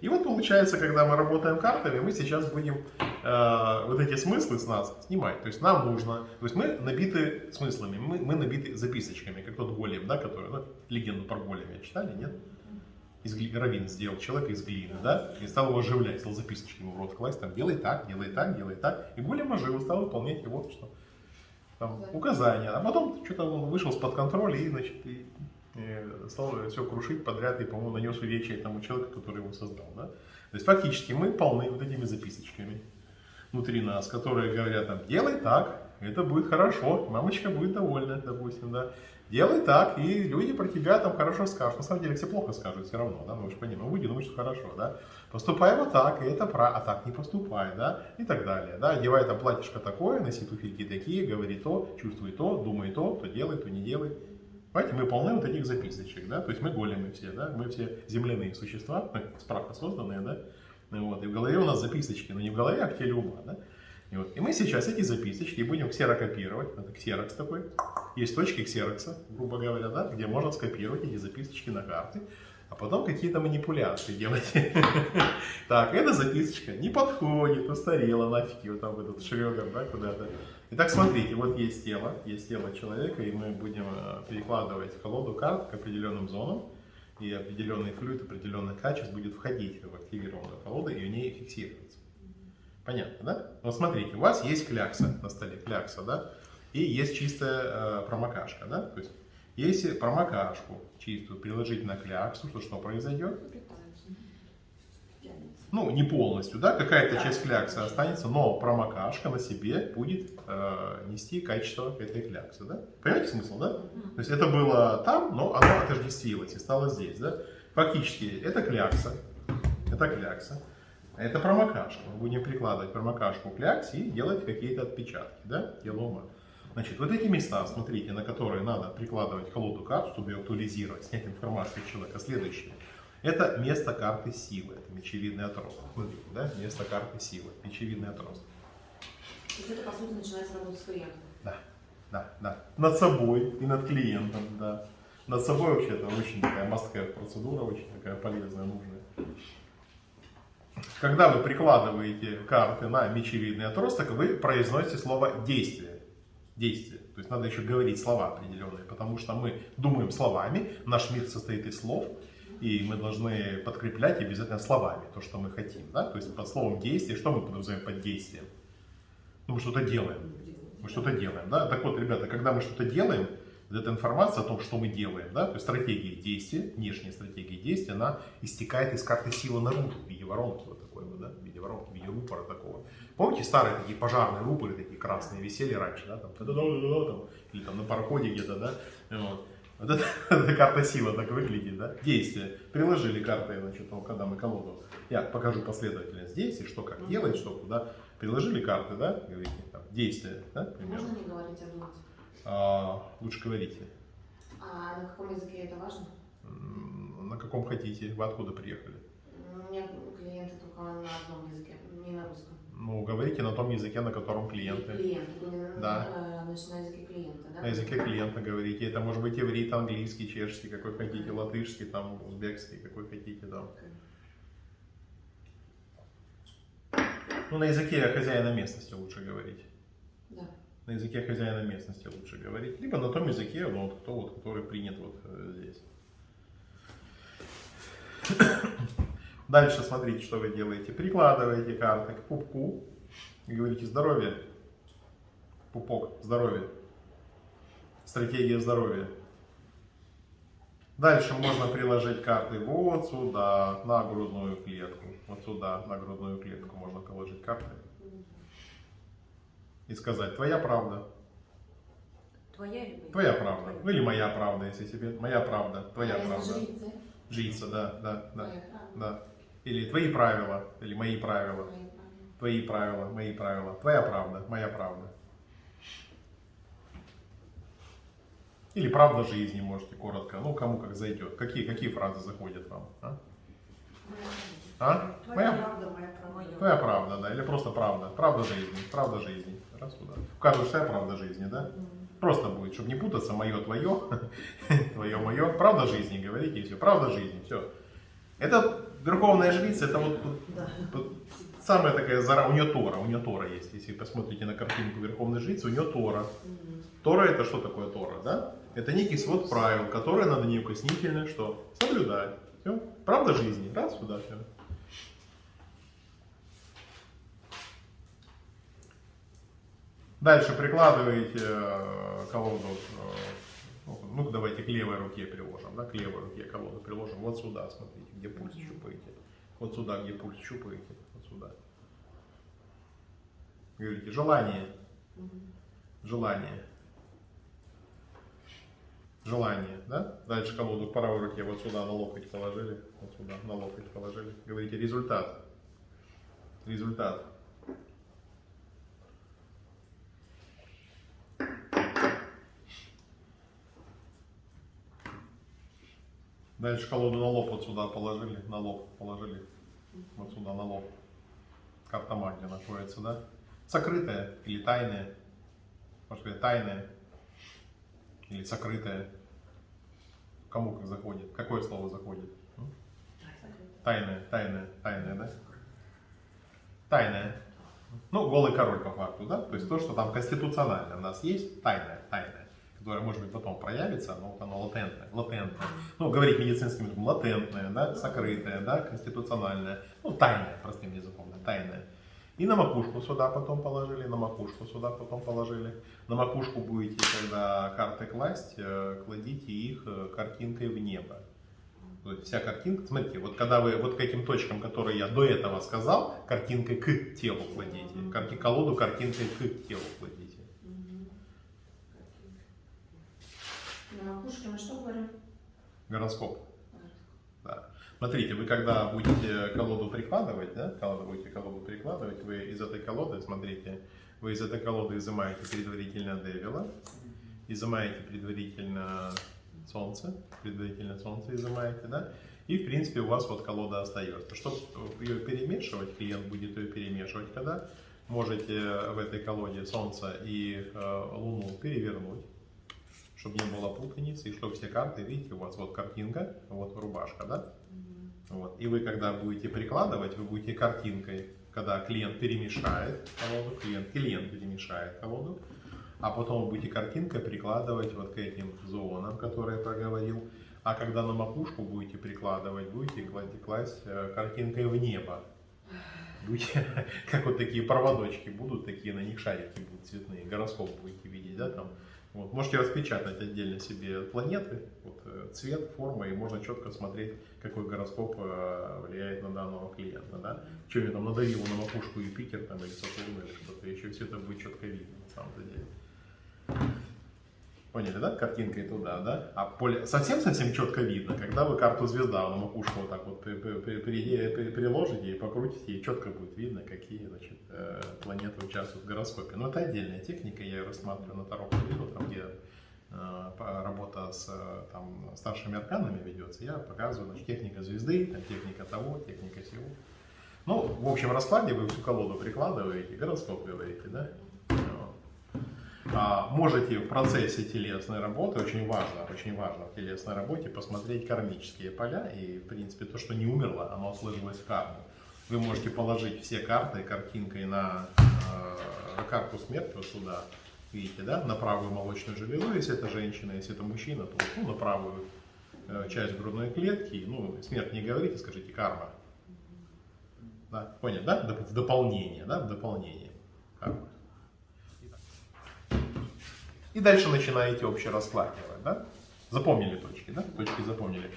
И вот получается, когда мы работаем картами, мы сейчас будем э, вот эти смыслы с нас снимать. То есть нам нужно, то есть мы набиты смыслами, мы, мы набиты записочками, как тот голем, да, который, ну, легенду про голема читали, нет? Из гли... Равин сделал человека из глины, да, и стал его оживлять, стал записочки ему в рот класть, там, делай так, делай так, делай так, и голем ожил, стал выполнять его, что там, указания, а потом что-то он вышел с-под контроля и, значит, и стал все крушить подряд и, по-моему, нанес увечья тому человеку, который его создал. Да? То есть фактически мы полны вот этими записочками внутри нас, которые говорят там, делай так, это будет хорошо, мамочка будет довольна, допустим, да. Делай так, и люди про тебя там хорошо скажут. На самом деле все плохо скажут все равно, да, мы же понимаем, мы будем думать, что хорошо, да. Поступай вот так, и это про, а так не поступай, да, и так далее, да. Одевай там платьишко такое, носи туфельки такие, говори то, чувствуй то, думай то, то делай, то не делай. Понимаете, мы полны вот этих записочек, да, то есть мы големы все, да, мы все земляные существа, с созданные, да, вот, и в голове у нас записочки, но не в голове, а в теле ума, да. И, вот, и мы сейчас эти записочки будем ксерокопировать, это ксерокс такой, есть точки ксерокса, грубо говоря, да, где можно скопировать эти записочки на карты, а потом какие-то манипуляции делать. Так, эта записочка не подходит, устарела нафиг, вот там этот шрёгер, да, куда-то. Итак, смотрите, вот есть тело, есть тело человека, и мы будем э, перекладывать колоду карт к определенным зонам, и определенный флюид определенных качеств будет входить в активированную колоду и в ней фиксироваться. Понятно, да? Вот смотрите, у вас есть клякса на столе, клякса, да? И есть чистая э, промокашка, да? То есть, если промокашку чистую приложить на кляксу, то что произойдет? ну, не полностью, да, какая-то да. часть кляксы останется, но промокашка на себе будет э, нести качество этой кляксы, да? Понимаете смысл, да? То есть это было там, но оно отождествилось и стало здесь, да? Фактически это клякса, это клякса, это промокашка. Мы будем прикладывать промокашку к кляксе и делать какие-то отпечатки, да, тело ума. Значит, вот эти места, смотрите, на которые надо прикладывать колоду карт, чтобы ее актуализировать, снять информацию человека, следующие. Это место карты силы, это мечевидный отросток. Смотрите, да, место карты силы, мечевидный отросток. То есть это, по сути, начинается работать с клиентом? Да, да, да. Над собой и над клиентом, да. Над собой вообще это очень такая мастская процедура, очень такая полезная, нужная. Когда вы прикладываете карты на мечевидный отросток, вы произносите слово «действие». Действие. То есть надо еще говорить слова определенные, потому что мы думаем словами, наш мир состоит из слов, и мы должны подкреплять обязательно словами то, что мы хотим. Да? То есть под словом действие, что мы подразумеваем под действием? Ну, мы что-то делаем. Мы что-то делаем. Да? Так вот, ребята, когда мы что-то делаем, вот эта информация о том, что мы делаем, да, то есть стратегия действия, внешняя стратегия действия, она истекает из карты силы наружу в виде воронки вот такой вот, да, в виде воронки, в виде рупора такого. Помните старые такие пожарные рупоры, такие красные, висели раньше, да, там, там или там на пароходе где-то, да, вот. Вот это, это карта сила так выглядит, да? Действие. Приложили карты, значит, ну, когда мы колоду. Я покажу последовательность действий, что как делать, что куда. Приложили карты, да? Говорите, там, действия, да, примерно. Можно не говорить, а думать? А, лучше говорите. А на каком языке это важно? На каком хотите? Вы откуда приехали? У меня клиенты только на одном языке, не на русском. Ну, говорите на том языке, на котором клиенты. Клиент, да. Э, значит, на языке клиента, да? На языке клиента говорите. Это может быть иврит, английский, чешский, какой хотите, латышский, там, узбекский, какой хотите, да. Ну, на языке хозяина местности лучше говорить. Да. На языке хозяина местности лучше говорить. Либо на том языке, ну, вот, кто, вот, который принят вот э, здесь. Дальше смотрите, что вы делаете. Прикладываете карты к пупку и говорите здоровье. Пупок, здоровье. Стратегия здоровья. Дальше можно приложить карты вот сюда, на грудную клетку. Вот сюда, на грудную клетку можно положить карты. И сказать, твоя правда. Твоя или Твоя правда. Твоя. Или моя правда, если тебе. Моя правда, твоя а правда. Жрица. Жрица, да, да, да. да. Или твои правила, или мои правила. Твои правила, мои правила. Твоя правда, моя правда. Или правда жизни можете коротко. Ну, кому как зайдет. Какие, какие фразы заходят вам? А? А? Твоя моя, правда, моя правда. Твоя правда, да. Или просто правда. Правда жизни. Правда жизни. Раз куда. У каждого своя правда жизни, да? Просто будет, чтобы не путаться, мое, твое, твое, мое. Правда жизни, говорите, и все. Правда жизни, все. Это верховная жрица, это вот, вот- Да. вот самая такая зара, у нее Тора, у нее Тора есть, если посмотрите на картинку верховной жрицы, у нее Тора. Тора это что такое Тора, да? Это некий свод правил, которые надо неукоснительно что? Соблюдать. Все. Правда жизни. Раз, сюда, все. Дальше прикладываете э, колоду, ну, давайте к левой руке приложим, да, к левой руке колоду приложим, вот сюда, смотрите, где пульс щупаете, вот сюда, где пульс щупаете, вот сюда. Говорите, желание, желание, желание, да? Дальше колоду к правой руке вот сюда на локоть положили, вот сюда на локоть положили. Говорите, результат, результат. Дальше колоду на лоб вот сюда положили, на лоб положили, вот сюда на лоб. Карта магии находится, да? Сокрытая или тайная, может быть, тайная или сокрытая. Кому как заходит? Какое слово заходит? Тайная, тайная, тайная, да? Тайная. Ну, голый король по факту, да? То есть то, что там конституционально у нас есть, тайная, тайная, которая, может быть, потом проявится, но вот оно латентное, латентное. Ну, говорить медицинским языком, латентное, да, сокрытое, да, конституциональное, ну, тайное, простым языком, да, тайное. И на макушку сюда потом положили, на макушку сюда потом положили. На макушку будете, когда карты класть, э, кладите их э, картинкой в небо. То вся картинка, смотрите, вот когда вы вот к этим точкам, которые я до этого сказал, картинкой к телу кладите, колоду картинкой к телу кладите. На макушке мы что говорим? Гороскоп. Да. Смотрите, вы когда будете колоду прикладывать, да, колоду будете колоду прикладывать, вы из этой колоды, смотрите, вы из этой колоды изымаете предварительно Девила, изымаете предварительно Солнце, предварительно Солнце изымаете, да, и в принципе у вас вот колода остается. Чтобы ее перемешивать, клиент будет ее перемешивать, когда можете в этой колоде Солнце и э, Луну перевернуть, чтобы не было путаницы, и чтобы все карты, видите, у вас вот картинка, вот рубашка, да, Мгм. вот. И вы, когда будете прикладывать, вы будете картинкой, когда клиент перемешает колоду, клиент, клиент перемешает колоду, а потом вы будете картинкой прикладывать вот к этим зонам, которые я проговорил. А когда на макушку будете прикладывать, будете кла- класть э, картинкой в небо. Будете, как вот такие проводочки будут, такие на них шарики будут цветные, гороскоп будете видеть, да, там. Вот. Можете распечатать отдельно себе планеты, вот, э, цвет, форма, и можно четко смотреть, какой гороскоп э, влияет на данного клиента, да. Что я там надавил на макушку Юпитер там, или Сатурн, или что-то еще, все это будет четко видно на самом-то деле. Поняли, да? Картинкой туда, да? А поле совсем-совсем четко видно, когда вы карту звезда на макушку вот так вот при- при- при- при- при- приложите и покрутите, и четко будет видно, какие значит, э, планеты участвуют в гороскопе. Но это отдельная техника, я ее рассматриваю на Таро видео, там где э, работа с там, старшими арканами ведется, я показываю, значит, техника звезды, там, техника того, техника сего. Ну, в общем раскладе вы всю колоду прикладываете, гороскоп говорите, да? А, можете в процессе телесной работы, очень важно, очень важно в телесной работе посмотреть кармические поля и, в принципе, то, что не умерло, оно сложилось в карму. Вы можете положить все карты картинкой на э, карту смерти вот сюда, видите, да, на правую молочную железу, если это женщина, если это мужчина, то ну, на правую э, часть грудной клетки, ну, смерть не говорите, скажите карма. Да, понял, да? В дополнение, да, в дополнение. Карма. И дальше начинаете общераскладывать, да? Запомнили точки, да? Точки запомнили.